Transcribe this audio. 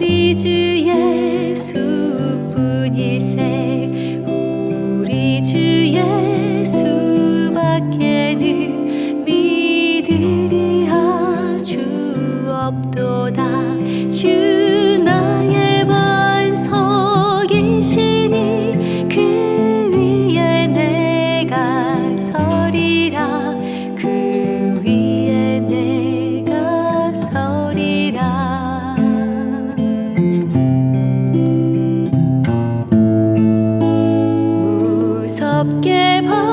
우리 주 예수뿐 일생 우리 주 예수밖에는 믿으리 아주 없도 que